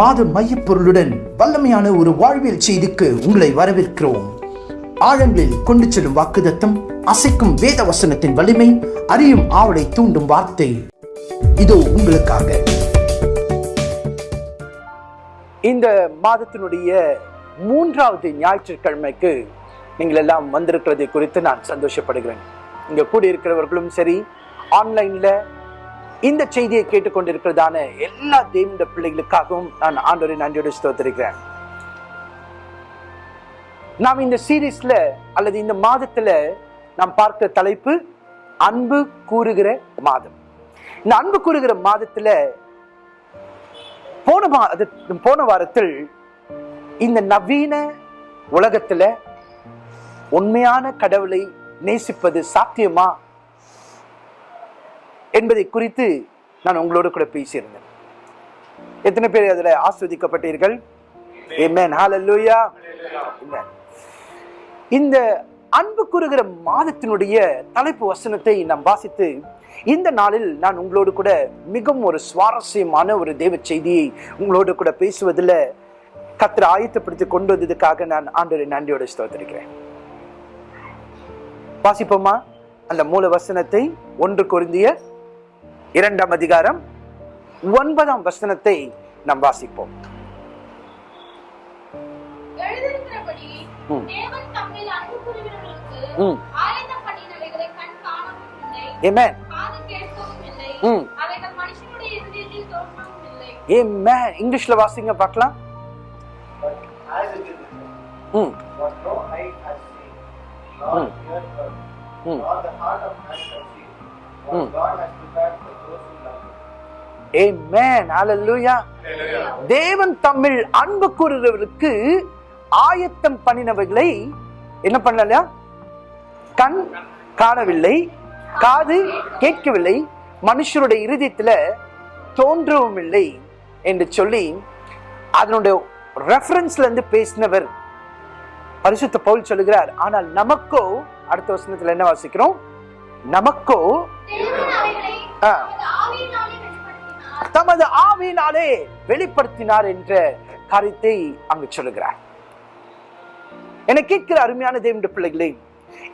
மாத மையப்பொருளுடன் வல்லமையான ஒரு வாழ்வியல் செய்திக்கு உங்களை வரவேற்கிறோம். ஆழங்களில் கொண்டு செல்லும் வாக்குதத்தம் அசைக்கும் வேத வசனத்தின் வலிமை அறியும் ஆவலை தூண்டும் வார்த்தை. இதோ உங்களுக்காக. இந்த மாதத்தினுடைய மூன்றாவது ஞாயிற்றுக்கிழமைக்கு நீங்கள் எல்லாம் வந்திருக்கிறதை குறித்து நான் சந்தோஷப்படுகிறேன். இங்கே கூடியிருக்கிறவர்களும் சரி ஆன்லைனில் இந்த செய்தியை கேட்டுக்கொண்டிருக்கிறதான எல்லா தேவனுடைய பிள்ளைகளுக்காகவும் நான் ஆண்டோரை நன்றியோடு ஸ்தோத்திருக்கிறேன். நாம் இந்த சீரீஸ்ல அல்லது இந்த மாதத்துல நாம் பார்க்கிற தலைப்பு அன்பு கூறுகிற மாதம். இந்த அன்பு கூறுகிற மாதத்துல போன மாத போன வாரத்தில் இந்த நவீன உலகத்துல உண்மையான கடவுளை நேசிப்பது சாத்தியமா என்பதை குறித்து நான் உங்களோடு கூட பேசியிருந்தேன். எத்தனை பேர் அதுல ஆஸ்வதிக்கப்பட்டீர்கள். இந்த அன்பு கூறுகிற மாதத்தினுடைய தலைப்பு வசனத்தை நாம் வாசித்து இந்த நாளில் நான் உங்களோடு கூட மிகவும் ஒரு சுவாரஸ்யமான ஒரு தேவ செய்தியை உங்களோடு கூட பேசுவதில் கத்திர ஆயத்தப்படுத்தி கொண்டு வந்ததுக்காக நான் ஆண்டவரை நன்றியோடு ஸ்தோத்திருக்கிறேன். வாசிப்போமா? அந்த மூல வசனத்தை ஒன்று பொருந்திய இரண்டாம் அதிகாரம் ஒன்பதாம் வசனத்தை நாம் வாசிப்போம். ம். ம். ம். இங்கிலீஷ்ல வாசிங்க பார்க்கலாம். is written, ம். Him. Amen. Hallelujah. தேவன் தம்மில் அன்பு கூறுகிறவர்களுக்கு ஆயத்தம் பண்ணினவைகளை என்ன பண்ணல கண் காணவில்லை காது கேட்கவில்லை மனுஷருடைய இருதயத்துல தோன்றவும் இல்லை என்று சொல்லி அதனுடைய ரெஃபரன்ஸ்ல இருந்து பேசினவர் பரிசுத்த பவுல் சொல்லுகிறார் ஆனால் நமக்கோ அடுத்த வசனத்துல என்ன வாசிக்கிறோம் நமக்கோ. தமது ஆவியினாலே வெளிப்படுத்தினார். தமது ஆவியினாலே வெளிப்படுத்தினார் என்ற காரியத்தை அங்கு சொல்லுகிறார். என கேட்கிற அருமையான தேவனுடைய பிள்ளைகளே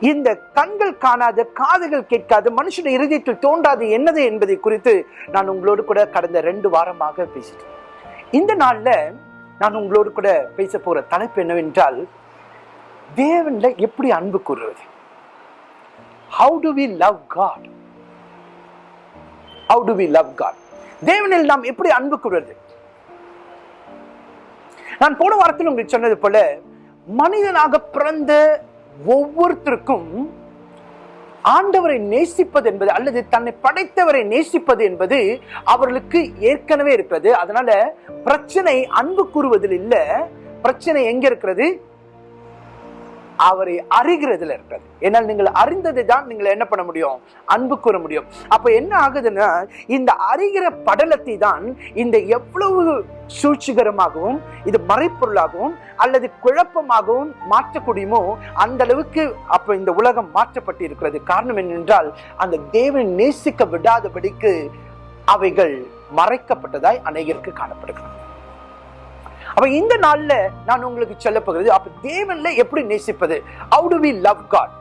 இந்த கண்கள் காணாத காதுகள் கேட்காத மனுஷனுடைய இருதயத்தில் தோன்றாது என்னது என்பதை குறித்து நான் உங்களோடு கூட கடந்த ரெண்டு வாரமாக பேசிட்டேன் இந்த நாள்ல நான் உங்களோடு கூட பேச போற தலைப்பு என்னவென்றால் தேவன்ல எப்படி அன்பு கூறுவது? How do we love God how do we love God தேவனில் நாம் எப்படி அன்பு கூறுவது நான் போன வாரத்தில் உங்களுக்கு சொன்னது போல மனிதனாக பிறந்த ஒவ்வொருத்தருக்கும் ஆண்டவரை நேசிப்பது என்பது அல்லது தன்னை படைத்தவரை நேசிப்பது என்பது அவர்களுக்கு ஏற்கனவே இருக்கிறது. அதனால பிரச்சனை அன்பு கூறுவதில் இல்லை. பிரச்சனை எங்க இருக்கிறது? அவரை அறிகிறதுல இருக்கிறது ஏன்னால் நீங்கள் அறிந்ததை தான் நீங்கள் என்ன பண்ண முடியும்? அன்பு கூற முடியும். அப்ப என்ன ஆகுதுன்னா இந்த அறிகிற படலத்தை தான் இந்த எவ்வளவு சூழ்ச்சிகரமாகவும் இது மறைப்பொருளாகவும் அல்லது குழப்பமாகவும் மாற்றக்கூடியமோ அந்த அளவுக்கு அப்ப இந்த உலகம் மாற்றப்பட்டு இருக்கிறது. காரணம் என்னென்றால் அந்த தேவன் நேசிக்க விடாதபடிக்கு அவைகள் மறைக்கப்பட்டதாய் அநேகருக்கு காணப்படுகிறது. அப்ப இந்த நாள்ல நான் உங்களுக்கு சொல்ல போகிறது அப்ப தேவன்ல எப்படி நேசிப்பது? How do we love God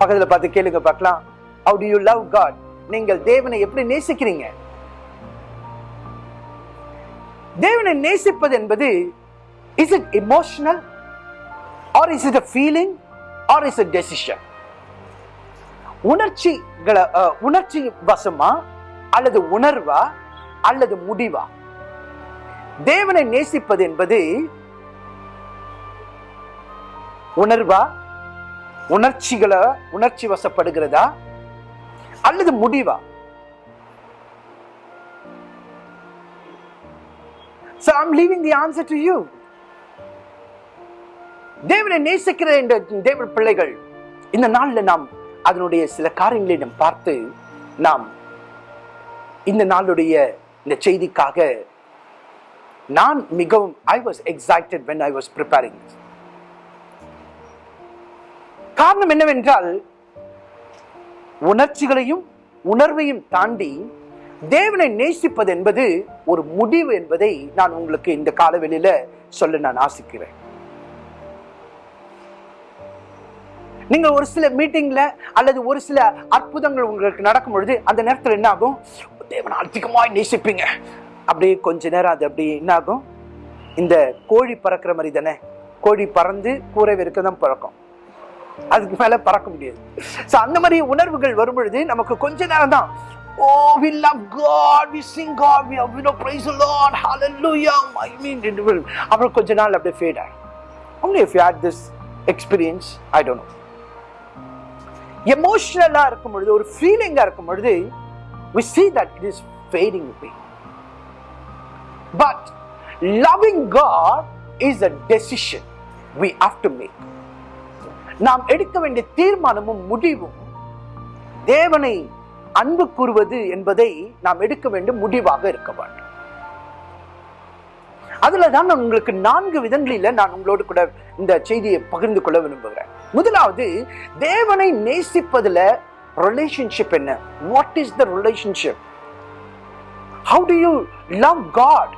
பக்கத்துல பார்த்து கேளுங்க பார்க்கலாம். How do you love God நீங்கள் தேவனை எப்படி நேசிக்கிறீங்க? தேவனை நேசிப்பது என்பது is it emotional or is it a feeling or is it decision உணர்ச்சிகளை உணர்ச்சி வசமா? அல்லது உணர்வா? அல்லது முடிவா? தேவனை நேசிப்பது என்பது உணர்வா? உணர்ச்சிகளை உணர்ச்சி வசப்படுகிறதா? அல்லது முடிவா? So I'm leaving the answer to you. தேவனை நேசிக்கிற என்ற தேவ பிள்ளைகள் இந்த நாள்ல நாம் அதனுடைய சில காரியங்களை நாம் பார்த்து நாம் இந்த நாளுடைய இந்த செய்திக்காக நான் மிகவும் I was excited when I was preparing காரணம் என்னவென்றால் உணர்ச்சிகளையும் உணர்வையும் தாண்டி தேவனை நேசிப்பது என்பது ஒரு முடிவு என்பதை நான் உங்களுக்கு இந்த காலவெளியில சொல்ல நான் ஆசிக்கிறேன். நீங்க ஒரு சில மீட்டிங்ல அல்லது ஒரு சில அற்புதங்கள் உங்களுக்கு நடக்கும் பொழுது அந்த நேரத்தில் என்ன ஆகும் தேவனை அதிகமாய் நேசிப்பீங்க. அப்படியே கொஞ்ச நேரம் அது அப்படி என்ன ஆகும் இந்த கோழி பறக்கிற மாதிரி தானே? கோழி பறந்து கூரை வரைக்கும் தான் பறக்கும். அதுக்கு மேலே பறக்க முடியாது. ஸோ அந்த மாதிரி உணர்வுகள் வரும்பொழுது நமக்கு கொஞ்ச நேரம் தான் ஓ we love God we sing God we have, you know praise the Lord hallelujah I mean it will அப்புறம் கொஞ்ச நாள் அப்படியே ஃபேட் ஆகும். Only if you had this experience I don't know. எமோஷனலா இருக்கும் பொழுது ஒரு ஃபீலிங்காக இருக்கும் பொழுது we see that it is fading away. But loving God is a decision we have to make. நாம் எடுக்க வேண்டிய தீர்மானமும் முடிவும் தேவனை அன்பு கூறுவது என்பதை நாம் எடுக்க வேண்டும் முடிவாக இருக்க வேண்டும். அதுல தான் நான் உங்களுக்கு நான்கு விதங்களில நான் உங்களோடு கூட இந்த செய்தியை பகிர்ந்து கொள்ள விரும்புகிறேன். முதலாவது தேவனை நேசிப்பதுல ரிலேஷன்ஷிப் என்ன? What is the relationship how do you love God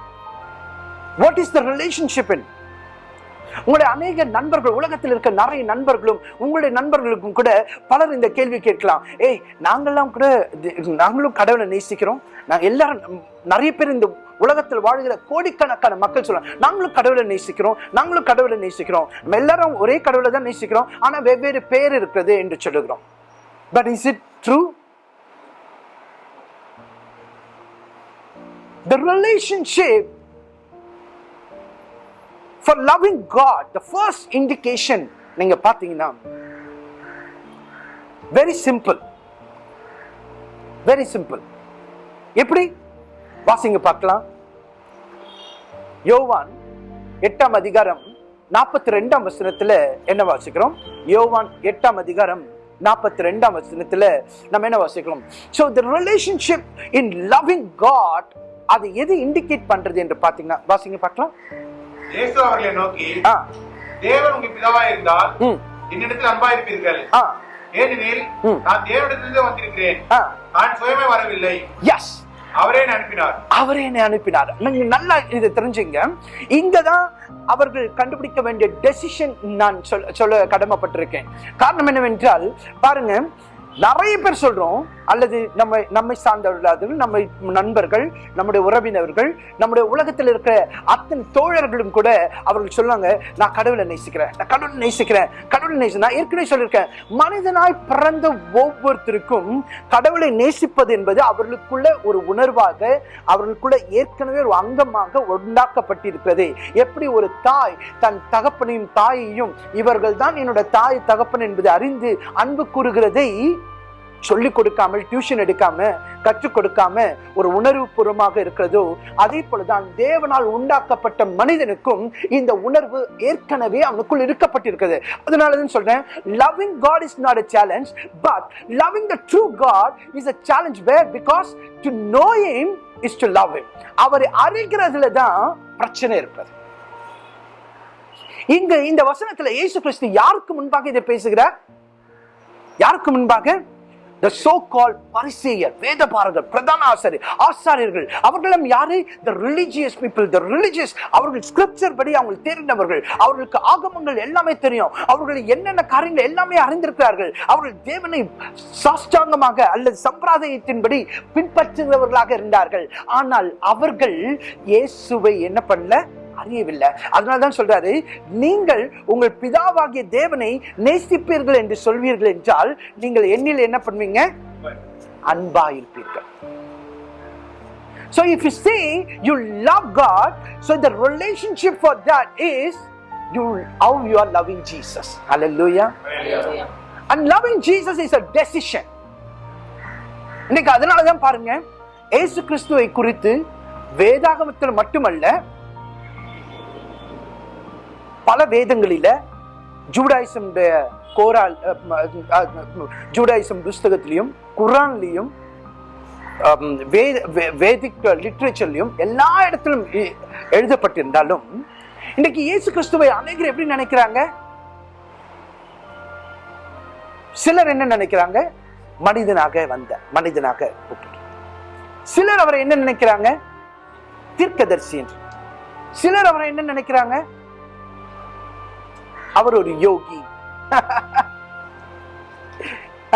what is the relationship in உங்களுடைய அநேக நண்பர்கள் உலகத்தில் இருக்க நிறைய நண்பர்களும் உங்களுடைய நண்பர்களுக்கும் கூட பலர் இந்த கேள்வி கேட்கலாம். ஏய் நாங்கள்லாம் கூட நாங்களும் கடவுளை நேசிக்கிறோம். நாங்கள் எல்லாரும் நிறைய பேர் இந்த உலகத்தில் வாழ்கிற கோடிக்கணக்கான மக்கள் சொல்றாங்க நாங்களும் கடவுளை நேசிக்கிறோம் நாங்களும் கடவுளை நேசிக்கிறோம். நம்ம எல்லாரும் ஒரே கடவுளை தான் நேசிக்கிறோம். ஆனால் வெவ்வேறு பேர் இருக்கிறது என்று சொல்லுகிறோம். But is it true The relationship for loving God the first indication நீங்கள் பார்த்தீங்கன்னா வெரி சிம்பிள் வெரி சிம்பிள் எப்படி? வாசிங்க பார்க்கலாம். யோவான் எட்டாம் அதிகாரம் நாற்பத்தி ரெண்டாம் வசனத்துல என்ன வாசிக்கிறோம்? யோவான் எட்டாம் அதிகாரம் நாற்பத்தி ரெண்டாம் வசனத்துல நம்ம என்ன வாசிக்கிறோம்? So the relationship in loving God அது எது இண்டிகேட் பண்றது என்று பார்த்தீங்கன்னா வாசிங்க பார்க்கலாம். இயேசு அவர்களை நோக்கி தேவன் உங்க பிதாவா இருந்தால் என்னிடத்தில் அன்பா இருப்பீர்கள். ஏனெனில். நான் தேவனிடத்திலிருந்து வந்திருக்கிறேன். நான் சுயமே வரவில்லை. எஸ் அவரே என்னை அனுப்பினார். அவரே என்னை அனுப்பினார். நீங்க நல்லா இதை தெரிஞ்சுங்க. இங்கதான் அவர்கள் கண்டுபிடிக்க வேண்டிய டெசிஷன் நான் சொல்ல சொல்ல கடமைப்பட்டிருக்கேன். காரணம் என்னவென்றால் பாருங்க நிறைய பேர் சொல்றோம் அல்லது நம்ம நம்மை சார்ந்தவர்கள் நம்ம நண்பர்கள் நம்முடைய உறவினர்கள் நம்முடைய உலகத்தில் இருக்கிற அத்தனை தோழர்களும் கூட அவர்கள் சொல்லுவாங்க நான் கடவுளை நேசிக்கிறேன் நான் கடவுளை நேசிக்கிறேன் கடவுளை நேசி நான் ஏற்கனவே சொல்லியிருக்கேன். மனிதனாய் பிறந்த ஒவ்வொருத்தருக்கும் கடவுளை நேசிப்பது என்பது அவர்களுக்குள்ள ஒரு உணர்வாக அவர்களுக்குள்ள ஏற்கனவே ஒரு அங்கமாக உண்டாக்கப்பட்டிருக்கிறது எப்படி ஒரு தாய் தன் தகப்பனையும் தாயையும் இவர்கள் தான் என்னோட தாய் தகப்பன் என்பதை அறிந்து அன்பு கூறுகிறதை சொல்லிக் கொடுக்காமல் டியூஷன் எடுக்காம கற்றுக் கொடுக்காம ஒரு உணர்வு பூர்வமாக இருக்கிறதோ அதே போலதான் தேவனால் உண்டாக்கப்பட்ட மனிதனுக்கும் இந்த உணர்வு ஏற்கனவே அவனுக்குள் இருக்கப்பட்டிருக்கிறது. அதனாலதான் சொல்றேன் loving God is not a challenge but loving the true God is a challenge where because to know him is to love him அவரை அறிகிறதுல தான் பிரச்சனை இருக்கிறது இங்க இந்த வசனத்துல இயேசு கிறிஸ்து யாருக்கு முன்பாக இதை பேசுகிறார்? யாருக்கு முன்பாக? The so called பரிசேயர் வேதபாரகர் பிரதான ஆசாரி ஆசாரியர்கள் அவர்களும் யாரு? The religious people the religious. அவர்கள் ஸ்கிரிப்சர் படி அவங்க தெரிந்தவர்கள் அவர்களுக்கு ஆகமங்கள் எல்லாமே தெரியும். அவர்கள் என்னென்ன காரியங்கள் எல்லாமே அறிந்திருக்கிறார்கள். அவர்கள் தேவனை சாஷ்டாங்கமாக அல்லது சம்பிரதாயத்தின்படி பின்பற்றுகிறவர்களாக இருந்தார்கள். ஆனால் அவர்கள் இயேசுவை என்ன பண்ணல? அறியவில்லை அதனால தான் சொல்றாரு நீங்கள் உங்கள் பிதாவாகிய தேவனை நேசிப்பீர்கள் என்று சொல்வீர்கள் என்றால் நீங்கள் எண்ணில் என்ன பண்ணுவீங்க அன்பா இருப்பீர்கள் So if you say you love God, so the relationship for that is you how you are loving Jesus. Hallelujah. And loving Jesus is a decision. இன்னைக்கு அதனால தான் பாருங்க ஏசு கிறிஸ்துவை குறித்து வேதாகமத்தில் மட்டுமல்ல பல வேதங்களில ஜூடாயிசம்டைய கோரால் ஜூடாயிசம் புஸ்தகத்திலையும் குரான்லையும் வேத வேதிக் லிட்ரேச்சர்லையும் எல்லா இடத்திலும் எ- எழுதப்பட்டிருந்தாலும் இன்னைக்கு இயேசு கிறிஸ்துவை அநேகர் எப்படி நினைக்கிறாங்க? சிலர் என்ன நினைக்கிறாங்க? மனிதனாக வந்த மனிதனாக சிலர் அவரை என்ன நினைக்கிறாங்க? தீர்க்கதர்சி என்று. சிலர் அவரை என்ன நினைக்கிறாங்க? அவர் ஒரு யோகி.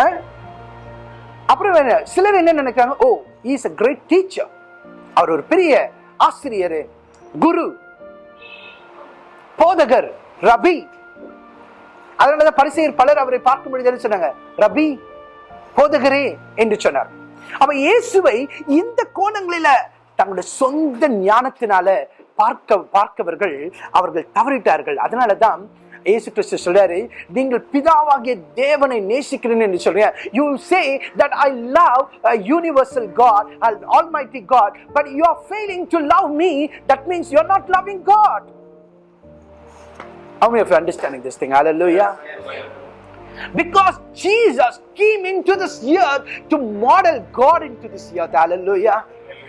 அஹ்? அப்புறம் சிலர் என்ன நினைக்கிறாங்க? Oh is a great teacher அவர் ஒரு பெரிய ஆசிரியர் குரு போதகர் ரபி. அதனாலதான் பரிசெயர் பலர் அவரை பார்க்கும் பொழுது சொன்னாங்க. ரபி போதகரே என்று சொன்னார். அவ இயேசுவை இந்த கோணங்களில தங்களுடைய சொந்த ஞானத்தினால பார்க்க பார்க்கவர்கள் அவர்கள் தவறிட்டார்கள். அதனாலதான் இயேசு கிறிஸ்து சொல்றாரு நீங்கள் பிதாவாகிய தேவனை நேசிக்கிறேன் என்று சொல்றீங்க you will say that i love a universal god an almighty god but you are failing to love me that means you are not loving god how many of you are understanding this thing hallelujah because Jesus came into this earth to model God into this earth. Hallelujah.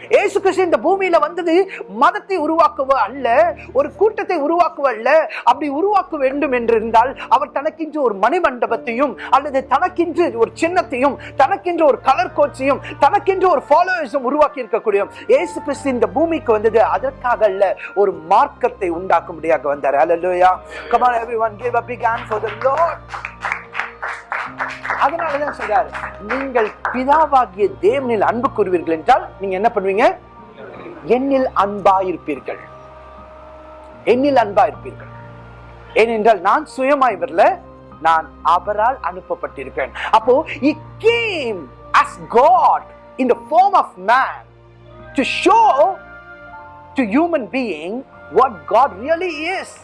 இயேசு கிறிஸ்து இந்த பூமியில வந்தது மதத்தை உருவாக்குவ அல்ல ஒரு கூட்டத்தை உருவாக்குவ அல்ல. அப்படி உருவாக்க வேண்டும் என்று இருந்தால் அவர் தனக்கென்று ஒரு மணிமண்டபத்தையும் அல்லது தனக்கென்று ஒரு சின்னத்தையும் தனக்கென்று ஒரு கலர் கோச்சையும் தனக்கென்று ஒரு ஃபாலோவர்ஸும் உருவாக்கி இருக்கக்கூடிய இயேசு கிறிஸ்து இந்த பூமிக்கு வந்தது அதற்காக அல்ல ஒரு மார்க்கத்தை உண்டாக்கும்படியாக வந்தார். Hallelujah. Come everyone give a big hand for the Lord அதனாலதான் சொல்றாரு நீங்கள் பிதாவாகிய தேவனில் அன்பு கூறுவீர்கள் என்றால் நீங்க என்ன பண்ணுவீங்க? என்னில் அன்பாயிருப்பீர்கள். என்னில் அன்பா ஏனென்றால் நான் சுயமாய் வரல நான் அவரால் அனுப்பப்பட்டிருக்கேன் அப்போ he came as God in the form of man to show to human being what God really is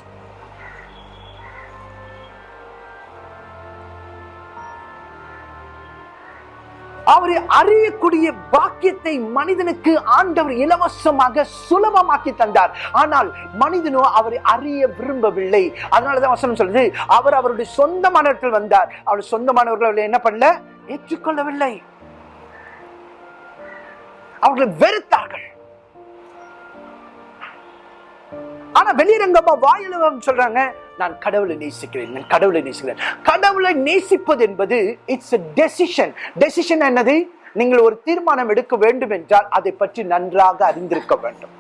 அவரை அறியக்கூடிய பாக்கியத்தை மனிதனுக்கு ஆண்டவர் இலவசமாக சுலபமாக்கி தந்தார். ஆனால் மனிதனோ அவரை அறிய விரும்பவில்லை. அதனாலதான் வசனம் சொல்லுது அவர் அவருடைய சொந்தமானவர்கள் வந்தார். அவர் சொந்தமானவர்கள் அவரை என்ன பண்ணல? ஏற்றுக்கொள்ளவில்லை. அவர்களை வெறுத்தார்கள். ஆனா வெளியரங்கமா வாயில சொல்றாங்க நான் கடவுளை நேசிக்கிறேன் நான் கடவுளை நேசிக்கிறேன். கடவுளை நேசிப்பது என்பது இட்ஸ் எ டெசிஷன் டெசிஷன் என்னது? நீங்கள் ஒரு தீர்மானம் எடுக்க வேண்டும் என்றால் அதை பற்றி நன்றாக அறிந்திருக்க வேண்டும்.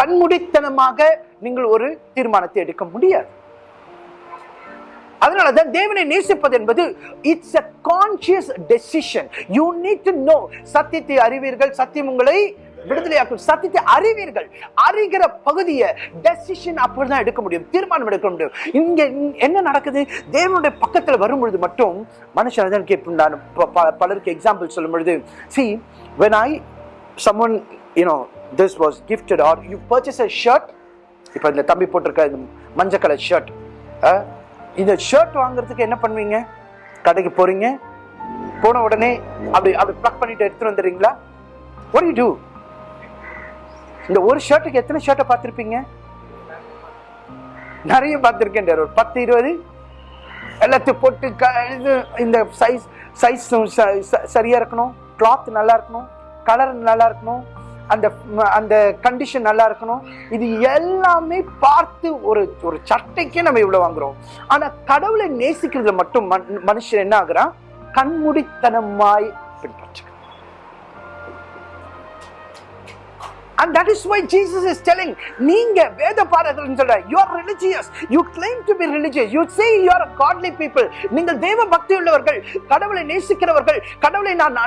கண்முடித்தனமாக நீங்கள் ஒரு தீர்மானத்தை எடுக்க முடியாது. அதனாலதான் தேவனை நேசிப்பது என்பது it's a conscious decision you need to know சத்தியத்தை அறிவீர்கள் சத்தியம் உங்களை விடுதலையாக்கும் சத்தியத்தை அறிவீர்கள். அறிகிற பகுதியை டெசிஷன் அப்படிதான் எடுக்க முடியும் தீர்மானம் எடுக்க முடியும். இங்க என்ன நடக்குது? தேவனுடைய பக்கத்துல வரும்பொழுது மட்டும் மனுஷன் தான் கேட்பேன் நான் ப- ப- பலருக்கு எக்ஸாம்பிள் சொல்லும் பொழுது see when I summon you know this was gifted or you purchase a shirt இப்போ இந்த தம்பி போட்டிருக்க இந்த மஞ்சள் கலர் ஷர்ட் இந்த ஷர்ட் வாங்குறதுக்கு என்ன பண்ணுவீங்க? கடைக்கு போறீங்க? போன உடனே அப்படி அப்படி ப்ளக் பண்ணிட்டு எடுத்துட்டு வந்துடுறீங்களா? What டூ இந்த ஒரு ஷர்ட்டுக்கு எத்தனை ஷர்ட்டை பார்த்துருப்பீங்க? நிறைய பார்த்துருக்கேன் ஒரு பத்து இருபது. எல்லாத்தையும் போட்டு க- இது இந்த சைஸ் சைஸ் சரியாக இருக்கணும். கிளாத் நல்லா இருக்கணும். கலர் நல்லா இருக்கணும். அந்த அந்த கண்டிஷன் நல்லா இருக்கணும். இது எல்லாமே பார்த்து ஒரு ஒரு சட்டைக்கே நம்ம இவ்வளோ வாங்குறோம். ஆனால் கடவுளை நேசிக்கிறதுல மட்டும் மன்- மனுஷன் என்ன ஆகுறான்? கண்முடித்தனமாய் பின்பற்ற and that is why Jesus is telling நீங்க வேத பாடகர்னு சொல்ற you are religious you claim to be religious you say you are godly people நீங்கள் தேவ பக்தி உள்ளவர்கள் கடவுளை நேசிக்கிறவர்கள் கடவுளை நான்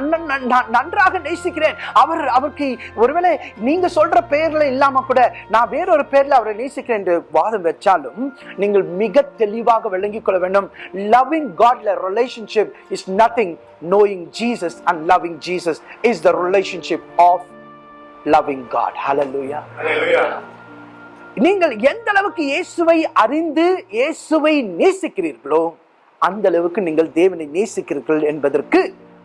நன்றாக நேசிக்கிறேன் அவர் அவருக்கு ஒருவேளை நீங்க சொல்ற பேர்ல இல்லாம கூட நான் வேறொரு பேர்ல அவரை நேசிக்கிறேன் என்று வாதம் வச்சாலும் நீங்கள் மிக தெளிவாக விளங்கிக் கொள்ள வேண்டும் லவ்விங் காட்ல relationship is nothing knowing Jesus and loving Jesus is the relationship of loving God. Hallelujah. நீங்கள் எந்த அளவுக்கு இயேசுவை அறிந்து இயேசுவை நேசிக்கிறீர்களோ அந்த அளவுக்கு நீங்கள் தேவனை நேசிக்கிறீர்கள் என்பதற்கு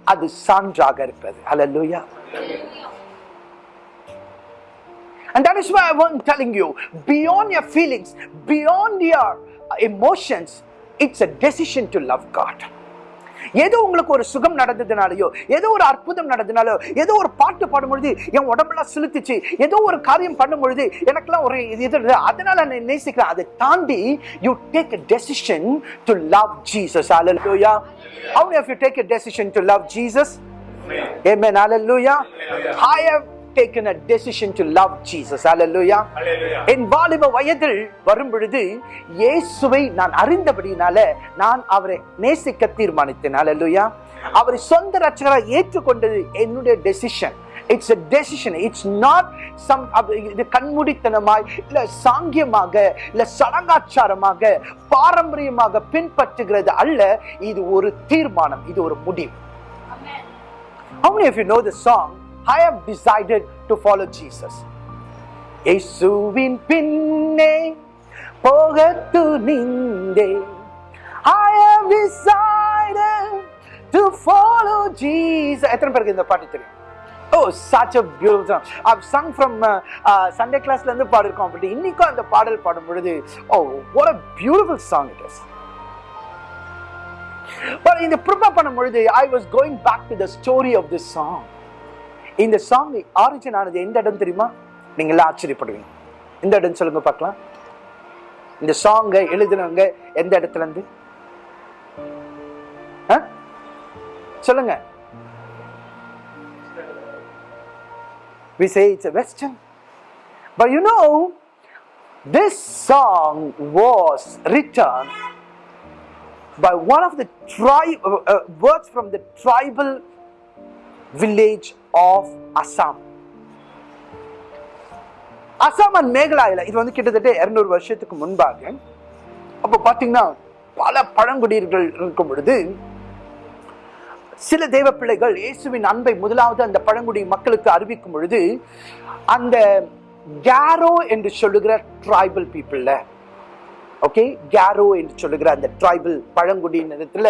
அது சான்றாக இருப்பது Hallelujah. And that is why I want telling you, beyond your feelings, beyond your emotions, it's a decision to love God. ஏதோ உங்களுக்கு ஒரு சுகம் நடந்ததுனாலயோ ஏதோ ஒரு அற்புதம் நடந்ததுனாலோ ஏதோ ஒரு பாட்டு பாடும்பொழுது என் உடம்பெல்லாம் செலுத்துச்சு ஏதோ ஒரு காரியம் பண்ணும் பொழுது எனக்கெல்லாம் ஒரு இது. அதனால நான் நேசிக்கிறேன். அதை தாண்டி you take a decision to love Jesus. Hallelujah. How many of you take a decision to love Jesus? Amen. Hallelujah. I have taken a decision to love Jesus. Hallelujah. Hallelujah. என் வாலிப வயதில் வரும் பொழுது இயேசுவை நான் அறிந்தபடினால நான் அவரை நேசிக்க தீர்மானித்தேன் அல்லேலூயா அவரை சொந்த ரட்சகராக ஏற்றுக்கொண்டது என்னுடைய decision it's a decision it's not some இது கண்மூடித்தனமாய் இல்ல சாங்கியமாக இல்ல சடங்காச்சாரமாக பாரம்பரியமாக பின்பற்றுகிறது அல்ல இது ஒரு தீர்மானம் இது ஒரு முடிவு. How many of you know the song I have decided to follow Jesus இயேசுவின் பின்னே போகத்து நின்றே I have decided to follow Jesus எத்தனை பேருக்கு இந்த பாட்டு தெரியும் Oh, such a beautiful song. I've sung from uh, uh, Sunday classல இருந்து பாடிருக்கோம் பட் இன்னைக்கும் அந்த பாடல் பாடும் பொழுது oh what a beautiful song it is but இந்த ப்ரிப்பேர் பண்ணும் பொழுது I was going back to the story of this song இந்த சாங் ஆரிஜின் ஆனது எந்த இடம் தெரியுமா? நீங்க எல்லாம் ஆச்சரியப்படுவீங்க. எந்த இடம் சொல்லுங்க பார்க்கலாம். இந்த சாங்கை எழுதினவங்க எந்த இடத்துல இருந்து? ஆ? சொல்லுங்க. we say it's a western. But you know this song was written by one of the tribe uh, uh, words from the tribal village of Assam. Assam and மேகலாயில இது வந்து கிட்டத்தட்ட இருநூறு வருஷத்துக்கு முன்பாக அப்போ பார்த்தீங்கன்னா பல பழங்குடியர்கள் இருக்கும் பொழுது சில தெய்வ பிள்ளைகள் இயேசுவின் அன்பை முதலாவது அந்த பழங்குடி மக்களுக்கு அறிவிக்கும் பொழுது அந்த கேரோ என்று சொல்லுகிற ட்ரைபல் பீப்புள்ல ஓகே கேரோ என்று சொல்லுகிற அந்த ட்ரைபல் பழங்குடியினத்துல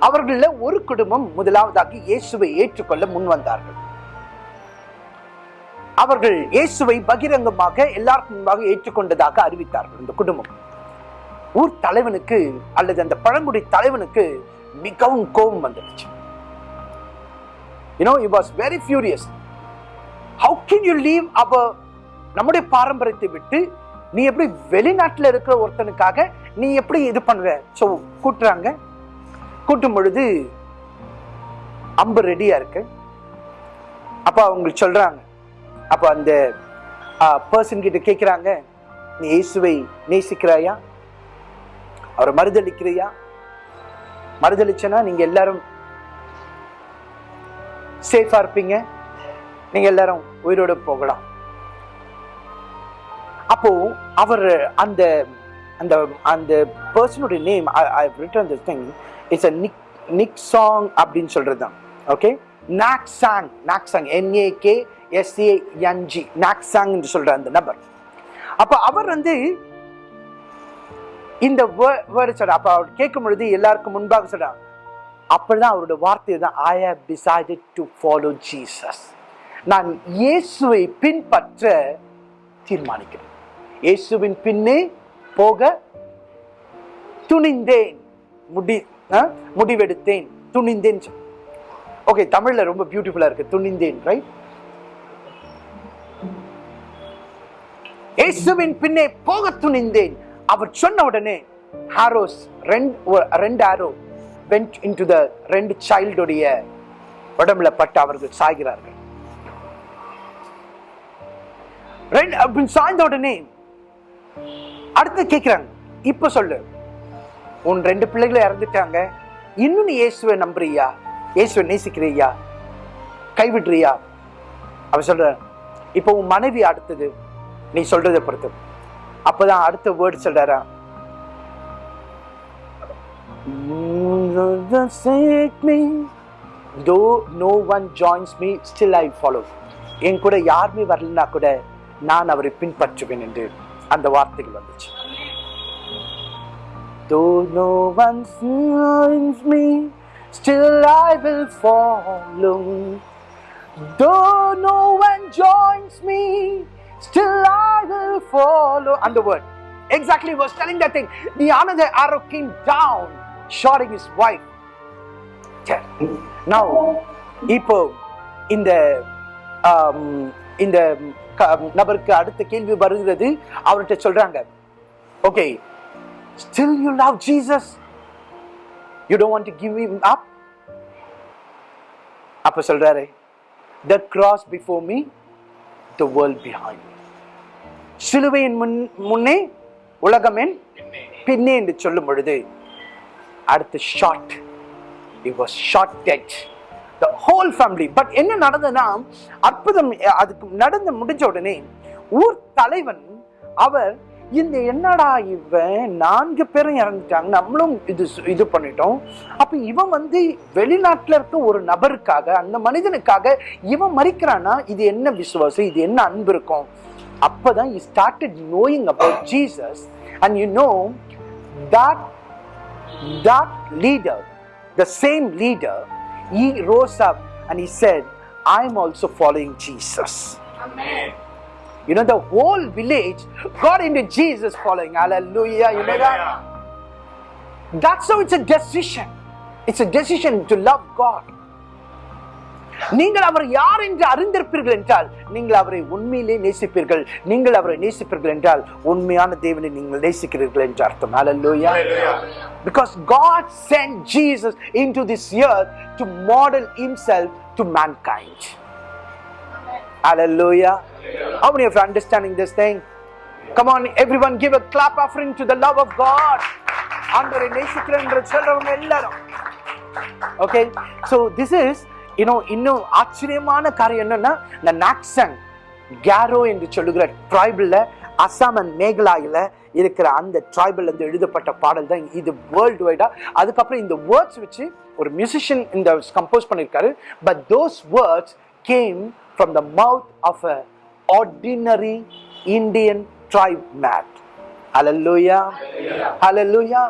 அவர்கள ஒரு குடும்பம் முதலாவதாக இயேசுவை ஏற்றுக்கொள்ள முன் வந்தார்கள் அவர்கள் இயேசுவை பகிரங்கமாக எல்லாருக்கும் முன்பாக ஏற்றுக்கொண்டதாக அறிவித்தார்கள். இந்த குடும்பம். ஊர் தலைவனுக்கு அல்லது அந்த பழங்குடி தலைவனுக்கு மிகவும் கோபம் வந்துடுச்சு. You know know was very furious how can you leave leave நம்முடைய பாரம்பரியத்தை விட்டு நீ எப்படி வெளிநாட்டில் இருக்கிற ஒருத்தனுக்காக நீ எப்படி இது பண்ணுவ ஸோ கூட்டுறாங்க. கூட்டும் பொழுது அம்பு ரெடியா இருக்கு. அப்போ அவங்களுக்கு சொல்றாங்க அப்போ அந்த பர்சன் கிட்ட கேட்குறாங்க நீ இயேசுவை நேசிக்கிறாயா? அவரை மறுதளிக்கிறியா மறுதளிச்சனா நீங்க எல்லாரும் சேஃபா இருப்பீங்க. நீங்க எல்லாரும் உயிரோடு போகலாம். அப்போ அவர் அந்த அந்த அந்த பர்சனுடைய name I written this thing it's a nick nick song அப்படின்னு சொல்கிறது தான் okay Nak Sang Nak Sang N A K S A N G Naksang என்று சொல்ற அந்த நபர். அப்ப அவர் வந்து இந்த வேர்டு சொல்ற அப்ப அவர் கேட்கும் பொழுது எல்லாருக்கும் முன்பாக சொல்றாங்க அப்படிதான் அவரோட வார்த்தை தான் I have decided to follow Jesus நான் இயேசுவை பின்பற்ற தீர்மானிக்கிறேன். இயேசுவின் பின்னே போக துணிந்தேன் முடி ஆ? முடிவெடுத்தேன் துணிந்தேன் ஓகே தமிழில் ரொம்ப பியூட்டிஃபுல்லாக இருக்குது துணிந்தேன் ரைட் இயேசுவின் பின்னே போக துணிந்தேன். அவர் சொன்ன உடனே ஹாரோஸ் ரெண்டு ரெண்டு ஆரோ வென்ட் இன்டு த ரெண்டு சைல்டுடைய உடம்புல பட்டு அவர்கள் சாய்கிறார்கள். ரெண்டு அப்படின்னு சாய்ந்த உடனே அடுத்து கேட்கிறாங்க இப்ப சொல்லு. உன் ரெண்டு பிள்ளைகளும் இறந்துட்டாங்க. இன்னும் நீ இயேசுவை நம்புறியா? இயேசுவை நேசிக்கிறியா? கைவிடுறியா? அவ சொல்ற இப்போ உன் மனைவி அடுத்தது. நீ சொல்றதை பொறுத்து அப்பதான் அடுத்த வேர்டு சொல்றாரா though no one joins me still I follow என் கூட யாருமே வரலன்னா கூட நான் அவரை பின்பற்றுவேன் என்று அந்த வார்த்தைகள் வந்துச்சு though no one joins me still I will follow. Though no one joins me, still I will follow. And the word. Exactly, he was telling that thing. The another arrow came down, shooting his wife. Now, இப்போ இந்த ஆம், இந்த க- நபருக்கு அடுத்த கேள்வி வருகிறது அவர்கிட்ட சொல்றாங்க okay still you love Jesus you don't want to give him up அப்ப சொல்றாரு the cross before me the world behind me சிலுவையின் முன் முன்னே உலகமென் பின்னே. என்று சொல்லும் பொழுது அடுத்த shot it was shot dead the whole family but என்ன நடந்ததுன்னா அற்புதம் அதுக்கு நடந்து முடிஞ்ச உடனே ஊர் தலைவன் அவர் இந்த என்னடா இவன் நான்கு பேரும் இறந்துட்டாங்க நம்மளும் இது இது பண்ணிட்டோம். அப்ப இவன் வந்து வெளிநாட்டுல இருக்க ஒரு நபருக்காக அந்த மனிதனுக்காக இவன் மறிக்கிறானா இது என்ன விசுவாசம்? இது என்ன அன்பு இருக்கும்? அப்பதான் he started knowing about Jesus and you know that that leader, the same leader, he rose up and he said, I'm also following Jesus. You know, the whole village got into Jesus following. Hallelujah. You know that? That's how it's a decision. It's a decision to love God. நீங்கள் அவர் யார் என்று அறிந்திருப்பீர்கள் என்றால் நீங்கள் அவரை உண்மையிலே நேசிப்பீர்கள் நீங்கள் அவரை நேசிப்பீர்கள் என்றால் உண்மையான தேவனை நீங்கள் நேசிக்கிறீர்கள் என்று அர்த்தம் Hallelujah. Because God sent Jesus into this earth to model himself to mankind. Hallelujah. How many of you are understanding this thing? Come on, everyone give a clap offering to the love of God. ஆண்டவரை நேசிக்கிறேன் என்று சொல்றவங்க எல்லாரும் okay so this is இன்னும் இன்னும் ஆச்சரியமான காரியம் என்னன்னா இந்த நாக்சங் கேரோ என்று சொல்லுகிற ட்ரைபிளில் அசாம் அண்ட் மேகலாயில் இருக்கிற அந்த ட்ரைபிள் இருந்து எழுதப்பட்ட பாடல் தான் இது வேர்ல்டு வைடா அதுக்கப்புறம் இந்த வேர்ட்ஸ் வச்சு ஒரு மியூசிஷியன் இந்த கம்போஸ் பண்ணியிருக்காரு but those words came from the mouth of a ordinary Indian tribe made Hallelujah. Hallelujah.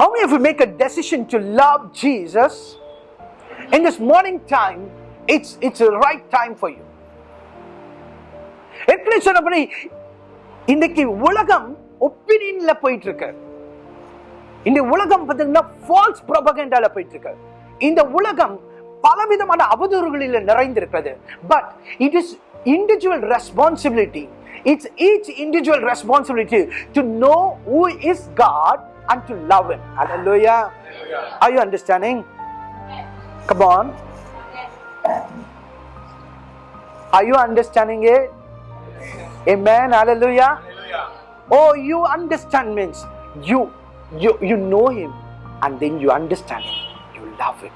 How many of you make a decision to love Jesus? In this morning time, it's it's a right time for you. ஏற்கனவே சொன்னபடி இன்னைக்கு உலகம் ஒப்பீனியன்ல போயிட்டு இருக்கு இந்த உலகம் பார்த்தீங்கன்னா falls ப்ரொபகண்டால போயிட்டு இருக்கு இந்த உலகம் பலவிதமான அவதூறுகளில் நிறைந்திருக்கிறது. But it is individual responsibility it's each individual responsibility to know who is God and to love him. Hallelujah. Are you understanding? Come on are you understanding it amen hallelujah Oh, you understand means you you you know him and then you understand him. You love him.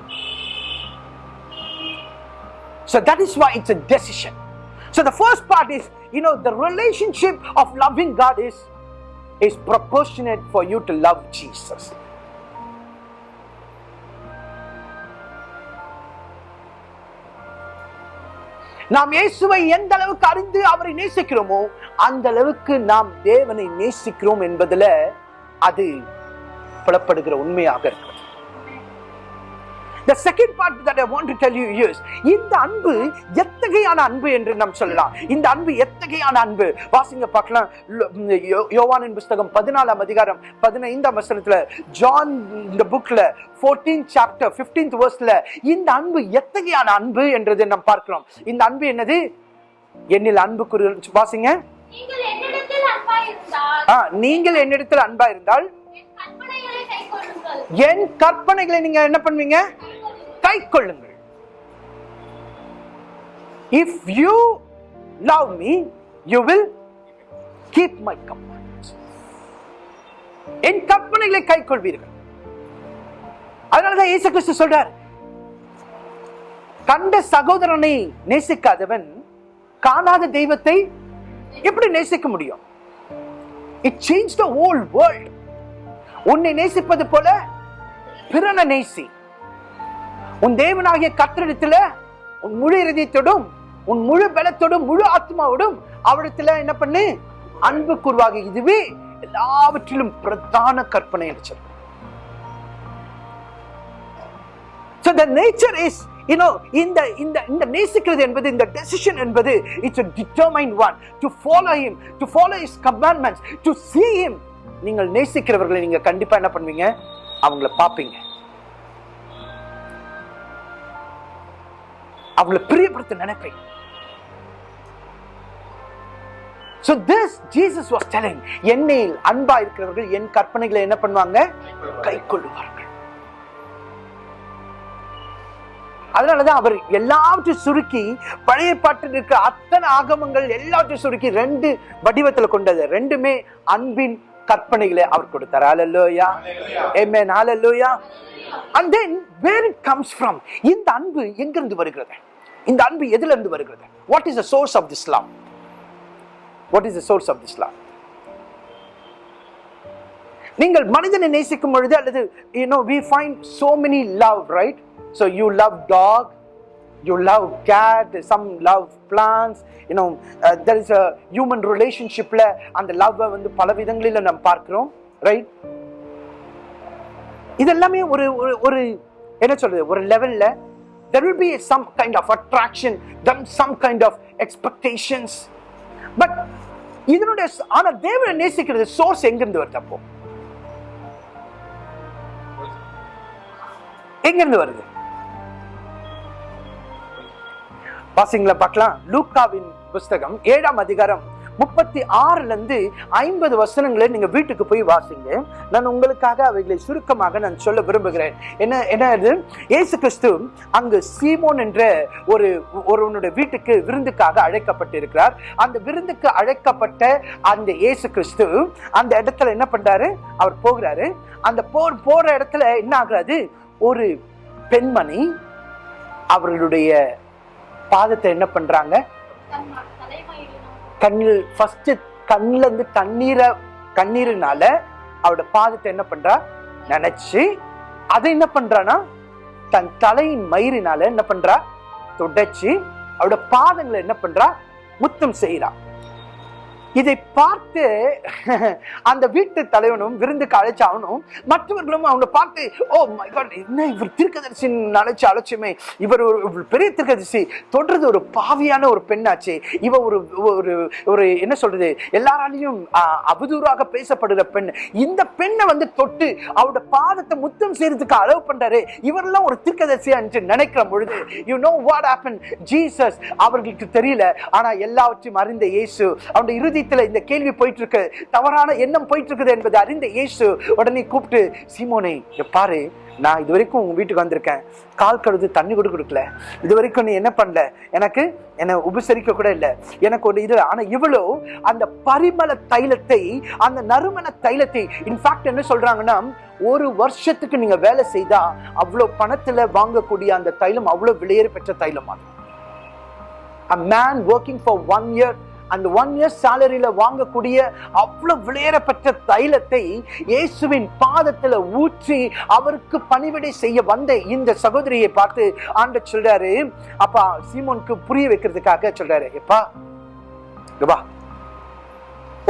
So that is why it's a decision. So the first part is, you know, the relationship of loving God is is proportionate for you to love Jesus. நாம் இயேசுவை எந்த அளவுக்கு அறிந்து அவரை நேசிக்கிறோமோ அந்த அளவுக்கு நாம் தேவனை நேசிக்கிறோம் என்பதுல அது புலப்படுகிற உண்மையாக இருக்கும். The second part that I want to tell you is இந்த அன்பு எத்தகையான அன்பு என்று நாம் சொல்லலாம். இந்த அன்பு எத்தகையான அன்பு? வாசிங்க பார்க்கலாம். யோ- யோவானின் புஸ்தகம் பதினாலாம் அதிகாரம் பதினைந்தாம் வசனத்துல ஜான் இந்த புக்ல 14th சாப்டர் 15th வேர்ஸ்ல இந்த அன்பு எத்தகையான அன்பு என்றதை நாம் பார்க்கிறோம். இந்த அன்பு என்னது? என்னில் அன்பு குறி வாசிங்க. நீங்கள் என்னிடத்தில் அன்பா இருந்தால் என் கற்பனைகளை நீங்க என்ன பண்ணுவீங்க? கை கொள்ளுங்கள் if you love me you will keep my companies என் கற்பனைகளை கை கொள்வீர்கள் அதனாலதான் இயேசு கிறிஸ்து சொல்றார் கண்ட சகோதரனை நேசிக்காதவன் காணாத தெய்வத்தை எப்படி நேசிக்க முடியும்? It change the whole world உன்னை நேசிப்பது போல பிறனை நேசி. உன் தேவனாகிய கத்திரிடத்துல உன் முழு இறுதியத்தோடும் உன் முழு பலத்தோடும் முழு ஆத்மாவோடும் அவரிடத்துல என்ன பண்ணு? அன்பு கூறுவாக இதுவே எல்லாவற்றிலும் பிரதான கற்பனை அடிச்சது So the nature is, you know, இந்த இந்த இந்த நேசிக்கிறது என்பது இந்த decision என்பது it's a determined one. To follow him to follow his commandments to see him. நீங்கள் நேசிக்கிறவர்களை நீங்கள் கண்டிப்பாக என்ன பண்ணுவீங்க? அவங்கள பார்ப்பீங்க. அவங்கள பிரியப்படுத்த நினைப்பீங்க So this Jesus was telling என்னையில் அன்பா இருக்கிறவர்கள் என் கற்பனைகளை என்ன பண்ணுவாங்க? கை கொள்ளுவார்கள் அதனாலதான் அவர் எல்லாவற்றையும் சுருக்கி பழைய பாட்டில் இருக்க அத்தனை ஆகமங்கள் எல்லாவற்றையும் சுருக்கி ரெண்டு வடிவத்துல கொண்டது. ரெண்டுமே அன்பின் கற்பனைகளை அவர் கொடுத்தார். ஹalleluya amen. Hallelujah. And then where it comes from? இந்த அன்பு எங்கிருந்து வருகிறது? இந்த அன்பு எதிலிருந்து வருகிறது what is the source of this love what is the source of this love நீங்கள் மனிதனை நேசிக்கும் பொழுது அல்லது no we find so many love right so you love dog you love cat some love plants you know there is a human ரிலேஷன்ஷிப்பில் அந்த லவ்வை வந்து பல விதங்களில் நம்ம பார்க்குறோம் ரைட் இதெல்லாமே ஒரு ஒரு என்ன சொல்றது ஒரு லெவலில் there will be some kind of attraction then some kind of expectations. But இதனுடைய ஆனா தேவனை நேசிக்கிறது சோர்ஸ் எங்கிருந்து வருது அப்போ? எங்கிருந்து வருது? வாசிங்களா பார்க்கலாம். லூக்காவின் புஸ்தகம் ஏழாம் அதிகாரம் முப்பத்தி ஆறுல இருந்து ஐம்பது வசனங்களை நீங்க வீட்டுக்கு போய் வாசிங்க. நான் உங்களுக்காக அவைகளை சுருக்கமாக நான் சொல்ல விரும்புகிறேன். என்ன என்ன இது? ஏசு கிறிஸ்து அங்கு சீமோன் என்ற ஒரு ஒருவனுடைய வீட்டுக்கு விருந்துக்காக அழைக்கப்பட்டிருக்கிறார். அந்த விருந்துக்கு அழைக்கப்பட்ட அந்த இயேசு கிறிஸ்து அந்த இடத்துல என்ன பண்றாரு? அவர் போகிறாரு. அந்த போர் போற இடத்துல என்ன ஆகுறாது ஒரு பெண்மணி அவர்களுடைய பாதத்தை என்ன பண்றாங்க? கண்ணில் ஃபர்ஸ்ட் கண்ணுல இருந்து தண்ணீரை கண்ணீருனால அவரோட பாதத்தை என்ன பண்றா? நினைச்சு அதை என்ன பண்றானா தன் தலையின் மயிரினால என்ன பண்றா? துடைச்சு அவரோட பாதங்களை என்ன பண்றா? முத்தம் செய்றா. இதை பார்த்து அந்த வீட்டு தலைவனும் விருந்துக்கு அழைச்சாவனும் மற்றவர்களும் அவனை பார்த்து ஓ மை காட் என்ன இவர் திருக்கதரிசி அழைச்ச அழைச்சுமே இவர் ஒரு பெரிய திருக்கதரிசி. தொடர்றது ஒரு பாவியான ஒரு பெண்ணாச்சு. இவ ஒரு ஒரு ஒரு என்ன சொல்றது? எல்லாராலையும் அவதூறாக பேசப்படுகிற பெண். இந்த பெண்ணை வந்து தொட்டு அவரோட பாதத்தை முத்தம் செய்யறதுக்கு அளவு பண்றாரு. இவரெல்லாம் ஒரு திருக்கதரிசியா நினைக்கிற பொழுது you know what happen Jesus அவர்களுக்கு தெரியல. ஆனா எல்லாவற்றையும் அறிந்த இயேசு அவனுடைய இதயத்தில் இந்த கேள்வி போயிட்டு இருக்கு தவறான எண்ணம் போயிட்டு இருக்குது என்பதை அறிந்த இயேசு உடனே கூப்பிட்டு சீமோனை இங்க பாரு நான் இது வரைக்கும் உங்க வீட்டுக்கு வந்திருக்கேன். கால் கழுது தண்ணி கூட கொடுக்கல. இது வரைக்கும் நீ என்ன பண்ணல? எனக்கு என்னை உபசரிக்க கூட இல்லை. எனக்கு ஒரு இது ஆனால் இவ்வளோ அந்த பரிமள தைலத்தை அந்த நறுமண தைலத்தை இன்ஃபேக்ட் என்ன சொல்கிறாங்கன்னா ஒரு வருஷத்துக்கு நீங்கள் வேலை செய்தால் அவ்வளோ பணத்தில் வாங்கக்கூடிய அந்த தைலம் அவ்வளோ விலையேறு பெற்ற தைலம் அது a man working for one year அந்த ஒன் இயர் சேலரியில வாங்கக்கூடிய அவ்வளவு விளையரப்பட்ட தைலத்தை இயேசுவின் பாதத்துல ஊற்றி அவருக்கு பணிவிடை செய்ய வந்த இந்த சகோதரியை பார்த்து ஆண்ட சொல்றாரு அப்பா சீமோனுக்கு புரிய வைக்கிறதுக்காக சொல்றாரு. எப்பா ரூபா வா.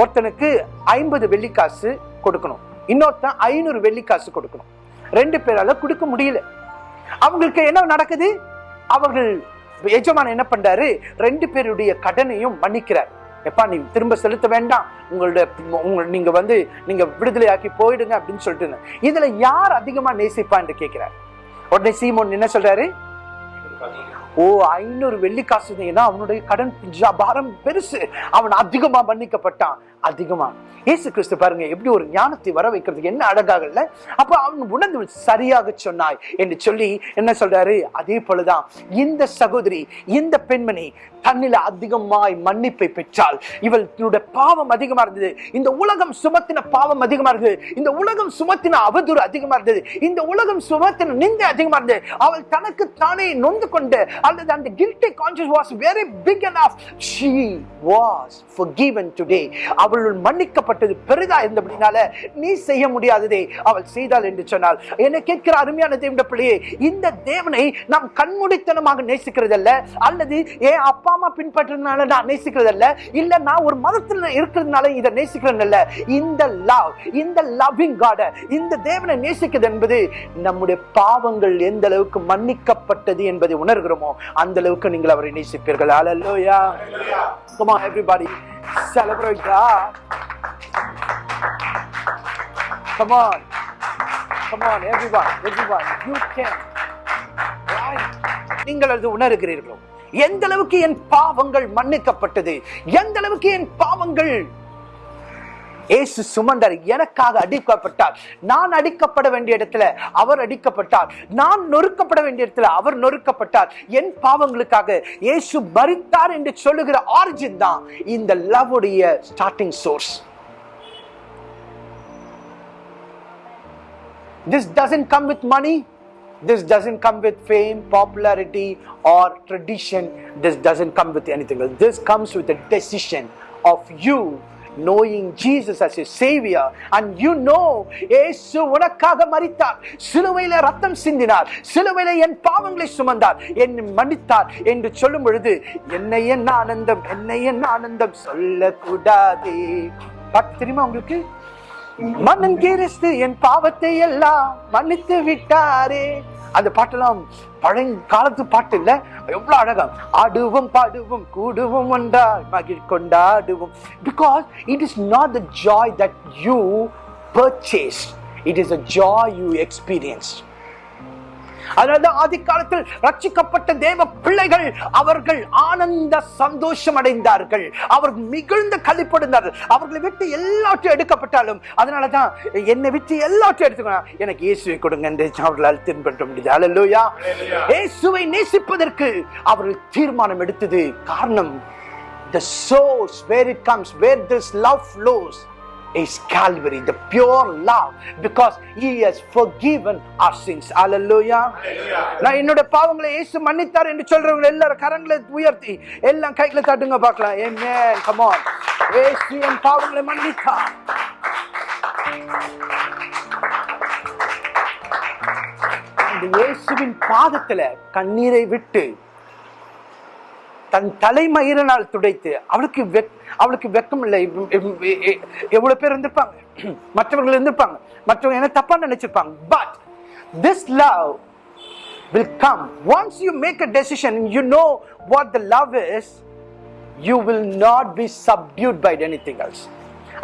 ஒருத்தனுக்கு ஐம்பது வெள்ளிக்காசு கொடுக்கணும். இன்னொருத்தன் ஐநூறு வெள்ளிக்காசு கொடுக்கணும். ரெண்டு பேரால கொடுக்க முடியல. அவங்களுக்கு என்ன நடக்குது? அவர்கள் எஜமான் என்ன பண்றாரு? ரெண்டு பேருடைய கடனையும் மன்னிக்கிறார். எப்பா நீ திரும்ப செலுத்த வேண்டாம். உங்களுடைய உங்க நீங்க வந்து நீங்க விடுதலையாக்கி போயிடுங்க அப்படின்னு சொல்லிட்டு இதுல யார் அதிகமா நேசிப்பா என்று கேட்கிறார். உடனே சீமோன் என்ன சொல்றாரு? ஓ ஐநூறு வெள்ளி காசு அவனுடைய கடன் பாரம் பெருசு. அவன் அதிகமா மன்னிக்கப்பட்டான். அதிகமா. இயேசு கிறிஸ்து பாருங்க எப்படி ஒரு ஞானத்தை வர வைக்கிறதுக்கு என்ன அழகாக அப்ப அவன் உணர்ந்து சரியாக சொன்னாய் என்று சொல்லி என்ன சொல்றாரு? அதே போலதான் இந்த சகோதரி இந்த பெண்மணி தன்னில அதிகமாய் மன்னிப்பை பெற்றால் இவளுடைய பாவம் அதிகமா இருந்தது. இந்த உலகம் சுமத்தின பாவம் அதிகமா இருந்தது. இந்த உலகம் சுமத்தின அவதூறு அதிகமா இருந்தது. இந்த உலகம் சுமத்தின நிந்தை அதிகமா இருந்தது. அவள் தனக்கு தானே நொந்து கொண்டு அல்லது அந்த conscious was was big and of she was forgiven today. அவள் மன்னிக்கப்பட்டது பெரிதா இருந்தபடினால நீ செய்ய முடியாததே அவள் செய்தாள் என்று சொன்னால் என்னை கேட்கிற அருமையான தேவன பிள்ளையே இந்த தேவனை நாம் கண்முடித்தனமாக நேசிக்கிறதல்ல அல்லது ஏன் அப்பா அம்மா பின்பற்றதுனால நான் நேசிக்கிறதல்ல இல்ல நான் ஒரு மதத்தில் இருக்கிறதுனால இதை நேசிக்கிறேன் இந்த லவ் இந்த லவ்விங் காட இந்த தேவனை நேசிக்கிறது என்பது நம்முடைய பாவங்கள் எந்த அளவுக்கு மன்னிக்கப்பட்டது என்பதை உணர்கிறோமோ அந்த அளவுக்கு நீங்கள் அவரை நேசிப்பீர்கள். அலல்லோயா come on everybody. Celebrate God. Come on. Come on everyone everyone you can. நீங்கள் அது உணர்கிறீர்களோ? எந்த அளவுக்கு என் பாவங்கள் மன்னிக்கப்பட்டது? எந்த அளவுக்கு என் பாவங்கள் இயேசு சுமந்தார் எனக்காக அடிக்கப்பட்டார் நான் அடிக்கப்பட வேண்டிய இடத்துல அவர் அடிக்கப்பட்டார் நான் நொறுக்கப்பட வேண்டிய இடத்துல அவர் நொறுக்கப்பட்டார் என் பாவங்களுக்காக இயேசு மறித்தார் என்று சொல்லுகிற ஆரிஜின் தான் இந்த லவ் உடைய starting source This doesn't come with money. This doesn't come with fame, popularity, or tradition. This doesn't come with anything else. This comes with a decision of you knowing Jesus as your savior and you know Yesu உனக்காக மறித்தார் சிலுவையில ரத்தம் சிந்தினார். சிலுவையில என் பாவங்களை சுமந்தார். என் மன்னித்தார் என்று சொல்லும் பொழுது என்னை என்ன ஆனந்தம் என்னை என்ன ஆனந்தம் சொல்லக்கூடாதே. பாட்டு தெரியுமா உங்களுக்கு? மன்னன் கிறிஸ்து என் பாவத்தை எல்லாம் மன்னித்து விட்டாரே. அந்த பாட்டெல்லாம் பழைய காலத்து பாட்டு இல்ல? எவ்வளவு அழகா. ஆடுவோம் பாடுவோம் கூடுவோம் ஒன்றா மகிழ் கொண்டாடுவோம். Because it is not the joy that you purchase it is a joy you experience அதனால்தான் ஆதி காலத்தில் ரட்சிக்கப்பட்ட தேவ பிள்ளைகள் அவர்கள் ஆனந்த சந்தோஷம் அடைந்தார்கள். அவர் மிகுந்த கழிப்படுந்தார்கள் அவர்களை விட்டு எல்லாவற்றையும் எடுக்கப்பட்டாலும் அதனாலதான் என்னை விட்டு எல்லாவற்றையும் எடுத்துக்கணும் எனக்கு இயேசுவை கொடுங்க என்று அவர்களால் தின்பற்ற முடியுது அல்லா இயேசுவை நேசிப்பதற்கு அவர்கள் தீர்மானம் எடுத்தது. காரணம் the source where it comes where this love flows is Calvary, the pure love, because He has forgiven our sins. Hallelujah. நான் என்னோட பாவங்களை இயேசு மன்னித்தார் என்று சொல்றவங்க எல்லாரும் கரங்களை உயர்த்தி எல்லாம் கைகளை தட்டுங்க பார்க்கலாம் Amen. Come on. இயேசு என் பாவங்களை மன்னித்தார் அந்த இயேசுவின் பாதத்துல கண்ணீரை விட்டு தன் தலைமயிரனால் துடைத்து அவளுக்கு அவளுக்கு வெக்கம் இல்லை. எவ்வளவு பேர் இருந்திருப்பாங்க? மற்றவர்கள் இருந்திருப்பாங்க. மற்றவங்க என்ன தப்பா நினைச்சிருப்பாங்க? But this love will come. Once you make a decision you know what the love is you will not be subdued by anything else.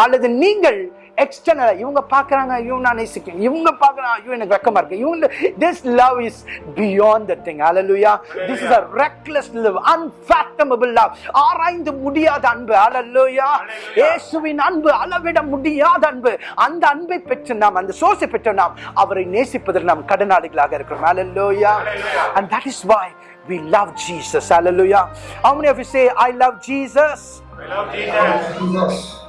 அல்லது நீங்கள் எக்ஸ்டர்னல் இவங்க பார்க்கறாங்க இவங்க நான் நேசிக்கிறேன் இவங்க பார்க்கறாங்க ஐயோ எனக்கு வெக்கமா இருக்கு இவங்க this love is beyond that thing hallelujah this is a reckless love unfathomable love ஆராய்ந்து முடியாத அன்பு hallelujah இயேசுவின் அன்பு அளவிட முடியாத அன்பு அந்த அன்பை பெற்று நாம் அந்த சோர்ஸை பெற்ற நாம் அவரை நேசிப்பதில் நாம் கடனாளிகளாக இருக்கிறோம் hallelujah and that is why we love Jesus hallelujah how many of you say I love Jesus I love Jesus.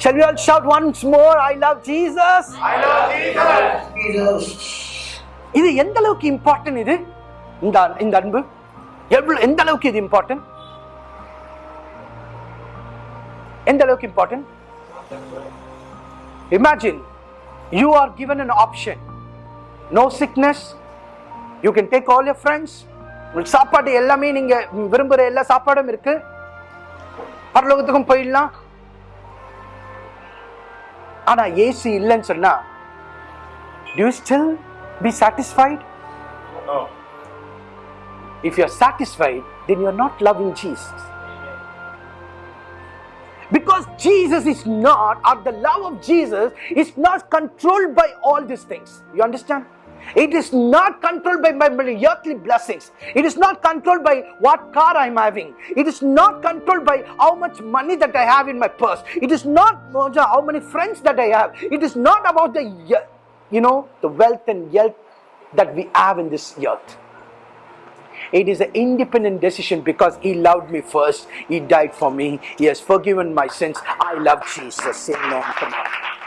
Shall we all shout once more, I love Jesus? I love Jesus. இது எந்த அளவுக்கு important இது? இந்த இந்த அன்பு. எவ்வளவு எந்த அளவுக்கு இது இம்பார்ட்டன்ட் எந்த அளவுக்கு important imagine you are given an option no sickness you can take all your friends உங்களுக்கு சாப்பாடு எல்லாமே நீங்க விரும்புற எல்லா சாப்பாடும் இருக்கு. பரலோகத்துக்கும் போயிடலாம். ஆனா ஏசி இல்லைன்னு சொன்னா do you still be satisfied No. if you're satisfied then you're not loving jesus because jesus is not or the love of jesus is not controlled by all these things you understand it is not controlled by my earthly blessings. It is not controlled by what car I'm having. It is not controlled by how much money that I have in my purse. It is not how many friends that I have. It is not about the, you know, the wealth and wealth that we have in this earth. It is an independent decision because He loved me first. He died for me. He has forgiven my sins. I love Jesus. Amen. Come on.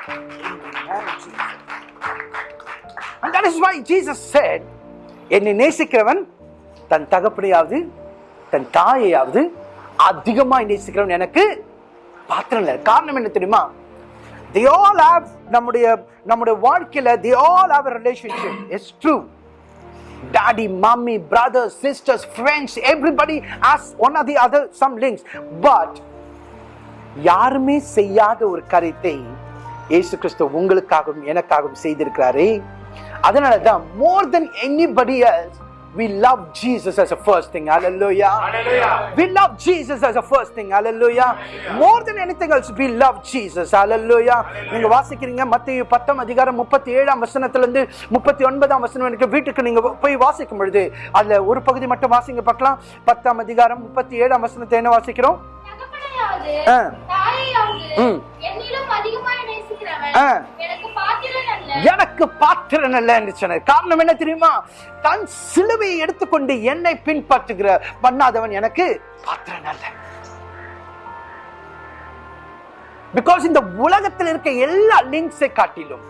Amen, Jesus. And that is why Jesus said, என்னை நேசிக்கிறவன் தன் தகப்படியாவது தன் தாயையாவது அதிகமாக நேசிக்கிறவன் எனக்கு பாத்திரம் இல்லை காரணம் என்ன தெரியுமா தி all have நம்முடைய நம்முடைய வாழ்க்கையில் the all have relationship it's true daddy, mommy, brothers, sisters, friends, everybody as one of the other some links but யாருமே செய்யாத ஒரு கருத்தை இயேசு கிறிஸ்து உங்களுக்காகவும் எனக்காகவும் செய்திருக்கிறாரே அதனால தான் more than anybody else we love Jesus as a first thing hallelujah Hallelujah. we love Jesus as a first thing hallelujah more than anything else we love Jesus hallelujah நீங்க வாசிக்கிறீங்க மத்திய பத்தாம் அதிகாரம் முப்பத்தி ஏழாம் வசனத்துல இருந்து முப்பத்தி ஒன்பதாம் வசனம் வரைக்கும் வீட்டுக்கு நீங்க போய் வாசிக்கும் பொழுது அதுல ஒரு பகுதி மட்டும் வாசிங்க பார்க்கலாம் பத்தாம் அதிகாரம் முப்பத்தி ஏழாம் வசனத்தை என்ன வாசிக்கிறோம் எனக்கு பாத்திரன் அல்ல. எனக்கு பாத்திரன் அல்ல என்று சொன்னார். காரணம் என்ன தெரியுமா? தன் சிலுவையை எடுத்துக்கொண்டு என்னை பின்பற்றுகிற பண்ணாதவன் எனக்கு பாத்திரன் அல்ல. பிகாஸ் இந்த உலகத்தில் இருக்க எல்லா லிங்க்ஸை காட்டிலும்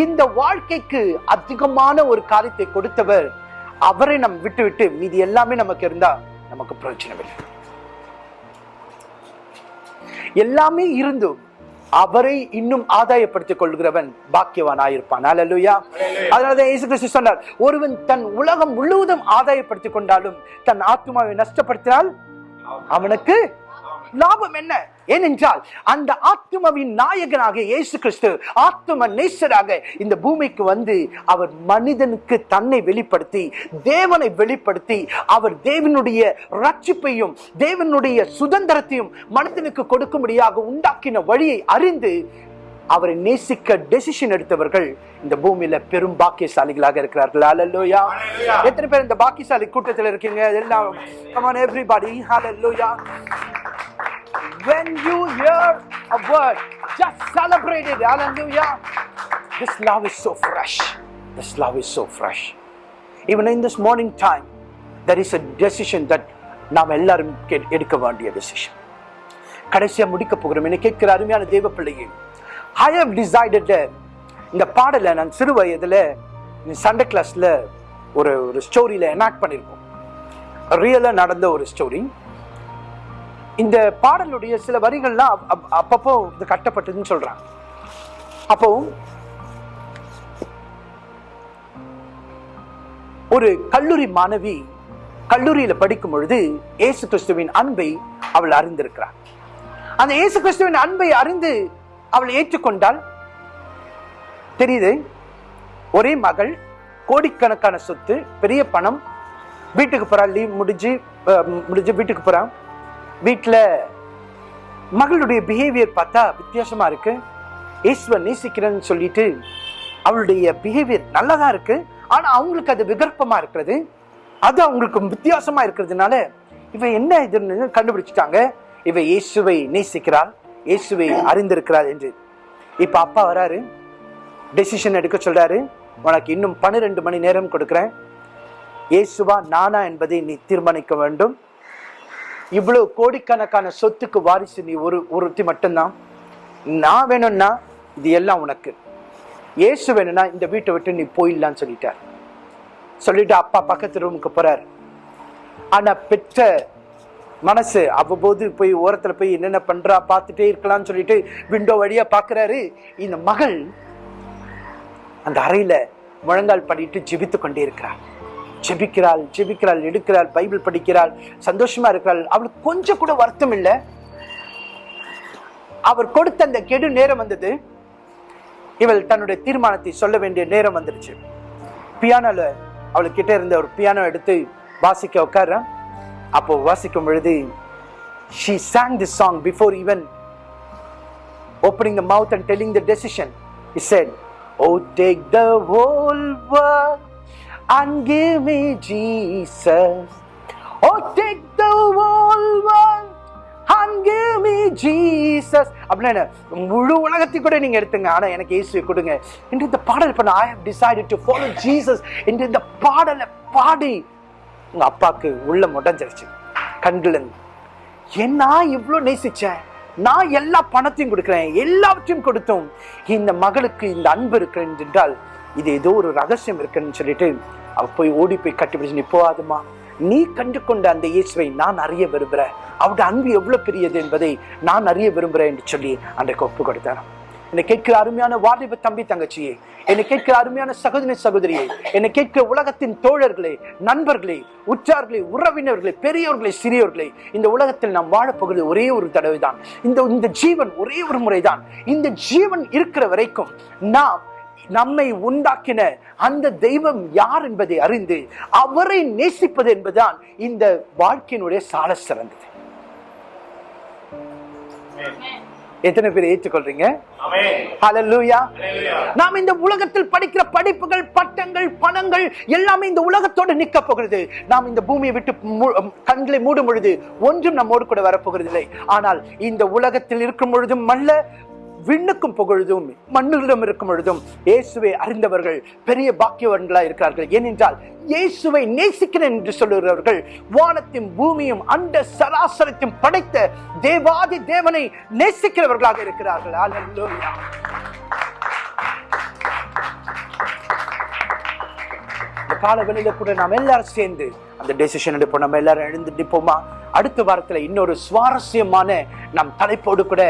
இந்த வாழ்க்கைக்கு அதிகமான ஒரு காரியத்தை கொடுத்தவர் அவரை நம் விட்டு விட்டு மீதி எல்லாமே நமக்கு இருந்தா நமக்கு பிரயோஜனம் இல்லை எல்லாமே இருந்தும் அவரை இன்னும் ஆதாயப்படுத்திக் கொள்கிறவன் பாக்கியவான் ஆயிருப்பான் அல்லேலூயா அதனால இயேசு கிறிஸ்து சொன்னார் ஒருவன் தன் உலகம் முழுவதும் ஆதாயப்படுத்திக் கொண்டாலும் தன் ஆத்மாவை நஷ்டப்படுத்தினால் அவனுக்கு லாபம் என்ன? ஏனென்றால் அந்த ஆத்மாவின் நாயகனாக இயேசு கிறிஸ்து ஆத்ம நேசராக இந்த பூமிக்கு வந்து அவர் மனிதனுக்கு தன்னை வெளிப்படுத்தி தேவனை வெளிப்படுத்தி அவர் தேவனுடைய ரட்சிப்பையும் தேவனுடைய சுதந்திரத்தையும் மனிதனுக்கு கொடுக்கும்படியாக உண்டாக்கின வழியை அறிந்து அவரை நேசிக்க டெசிஷன் எடுத்தவர்கள் இந்த பூமியில பெரும் பாக்கியசாலிகளாக இருக்கிறார்கள். ஹalleluya எத்தனை பேர் இந்த பாக்கியசாலி கூட்டத்தில் இருக்கீங்க? எல்லாம் everybody. Hallelujah. When you hear a word just celebrate it hallelujah this love is so fresh this love is so fresh even in this morning time there is a decision that நாம் எல்லாரும் எடுக்க வேண்டிய decision கடைசியா முடிக்க போகிறோம் என்னை கேட்கிற அருமையான தேவ பிள்ளையை ஐ ஹவ் டிசைடட் இந்த பாடலை நான் சிறு வயதில் சண்டே கிளாஸில் ஒரு ஒரு ஸ்டோரியில் எனாக்ட் பண்ணியிருக்கோம் ரியலாக நடந்த ஒரு ஸ்டோரி இந்த பாடலுடைய சில வரிகள்லாம் அப்பப்போ இது கட்டப்பட்டதுன்னு சொல்றாங்க. அப்போ ஒரு கல்லூரி மாணவி கல்லூரியில படிக்கும் பொழுது இயேசு கிறிஸ்துவின் அன்பை அவள் அறிந்திருக்கிறார் அந்த இயேசு கிறிஸ்துவின் அன்பை அறிந்து அவள் ஏற்றுக்கொண்டால் தெரியுது ஒரே மகள் கோடிக்கணக்கான சொத்து பெரிய பணம் வீட்டுக்கு போறா லீவ் முடிஞ்சு முடிஞ்சு வீட்டுக்கு போறான் வீட்டில் மகளுடைய பிஹேவியர் பார்த்தா வித்தியாசமாக இருக்கு. ஈஸ்வர் நேசிக்கிறேன்னு சொல்லிட்டு அவளுடைய பிஹேவியர் நல்லதா இருக்கு. ஆனால் அவங்களுக்கு அது விகற்பமா இருக்கிறது. அது அவங்களுக்கு வித்தியாசமா இருக்கிறதுனால இவ என்ன இதுன்னு கண்டுபிடிச்சிட்டாங்க. இவ இயேசுவை நேசிக்கிறாள். இயேசுவை அறிந்திருக்கிறாள் என்று. இப்ப அப்பா வராரு. டெசிஷன் எடுக்க சொல்றாரு. உனக்கு இன்னும் பன்னிரெண்டு மணி நேரம் கொடுக்குறேன். இயேசுவா நானா என்பதை நீ தீர்மானிக்க வேண்டும். இவ்வளவு கோடிக்கணக்கான சொத்துக்கு வாரிசு நீ ஒரு ஒருத்தி மட்டும்தான். நான் வேணும்னா இது எல்லாம் உனக்கு. ஏசு வேணும்னா இந்த வீட்டை விட்டு நீ போயிடலான்னு சொல்லிட்டார். சொல்லிட்டு அப்பா பக்கத்து ரூமுக்கு போறார். ஆனா பெற்ற மனசு அவ்வப்போது போய் ஓரத்துல போய் என்னென்ன பண்றா பார்த்துட்டே இருக்கலாம்னு சொல்லிட்டு விண்டோ வழியா பாக்குறாரு இந்த மகள் அந்த அறையில முழங்கால் பண்ணிட்டு ஜிபித்து கொண்டே இருக்கிறார் ஜெபிக்கிறாள் ஜெபிக்கிறாள் எடுக்கிறாள் பைபிள் படிக்கிறாள் சந்தோஷமா இருக்கிறாள். அவளுக்கு கொஞ்சம் கூட வருத்தம் இல்லை. அவர் கொடுத்த அந்த கெடு நேரம் வந்தது. இவள் தன்னுடைய தீர்மானத்தை சொல்ல வேண்டிய நேரம் வந்துருச்சு. பியானோல அவளுக்கு கிட்ட இருந்த ஒரு பியானோ எடுத்து வாசிக்க உட்கார அப்போ வாசிக்கும் பொழுது she song this song before even opening the mouth and telling the decision it oh oh த the whole and give me jesus oh take the whole world and give me jesus அப்படின்னா என்ன? முழு உலகத்தை கூட நீங்க எடுத்துங்க. ஆனா எனக்கு இயேசுவை கொடுங்க. என்று இந்த பாடல் பண்ண I have decided to follow Jesus என்று இந்த பாடலை பாடி உங்க அப்பாக்கு உள்ள முடஞ்சிருச்சு கண்கள் என்ன இவ்வளோ நேசிச்சேன்? நான் எல்லா பணத்தையும் கொடுக்குறேன். எல்லாவற்றையும் கொடுத்தோம். இந்த மகளுக்கு இந்த அன்பு இருக்கிறேன் என்றால் இது ஏதோ ஒரு ரகசியம் இருக்குன்னு சொல்லிட்டு அவ போய் ஓடி போய் கட்டிப்பிடிச்சு நீ போகாதுமா நீ கண்டு கொண்ட அந்த இயேசுவை நான் அறிய விரும்புகிறேன் அவருடைய அன்பு எவ்வளவு பெரியது என்பதை நான் அறிய விரும்புகிறேன் என்று சொல்லி அன்றைக்கு ஒப்பு கொடுத்தாராம். என்னை கேட்கிற அருமையான வாலிப தம்பி தங்கச்சியே என்னை கேட்கிற அருமையான சகோதரி சகோதரியை என்னை கேட்கிற உலகத்தின் தோழர்களே நண்பர்களே உற்றார்களே உறவினர்களே பெரியவர்களே சிறியவர்களே இந்த உலகத்தில் நாம் வாழப்போகிறது ஒரே ஒரு தடவை தான் இந்த இந்த ஜீவன் ஒரே ஒரு முறை தான் இந்த ஜீவன் இருக்கிற வரைக்கும் நாம் நம்மை உண்டாக்கின அந்த தெய்வம் யார் என்பதை அறிந்து அவரை நேசிப்பது என்பதுதான் இந்த வாழ்க்கையினுடைய சால சிறந்தது. எத்தனை பேர் ஏற்றுக்கொள்றீங்க. நாம் இந்த உலகத்தில் படிக்கிற படிப்புகள் பட்டங்கள் பணங்கள் எல்லாமே இந்த உலகத்தோடு நிற்க போகிறது. நாம் இந்த பூமியை விட்டு கண்களை மூடும் பொழுது ஒன்றும் நம்மோடு கூட வரப்போகிறது இல்லை ஆனால் இந்த உலகத்தில் இருக்கும் பொழுதும் அல்ல விண்ணுக்கும் புகழுதும் மண்ணிடம் இருக்கும் பொழுதும் இயேசுவை அறிந்தவர்கள் பெரிய பாக்கியவர்களாக இருக்கிறார்கள். ஏனென்றால் இயேசுவை நேசிக்கிறேன் என்று சொல்லுகிறவர்கள் வானத்தையும் பூமியும் அண்ட சராசரத்தையும் படைத்த தேவாதி தேவனை நேசிக்கிறவர்களாக இருக்கிறார்கள். அல்லேலூயா கால வெளியில கூட நாம் எல்லாரும் சேர்ந்து அந்த டெசிஷன் எடுப்போம். நம்ம எல்லாரும் எழுந்து நிற்போமா அடுத்த வாரத்தில் இன்னொரு சுவாரஸ்யமான நம் தலைப்போடு கூட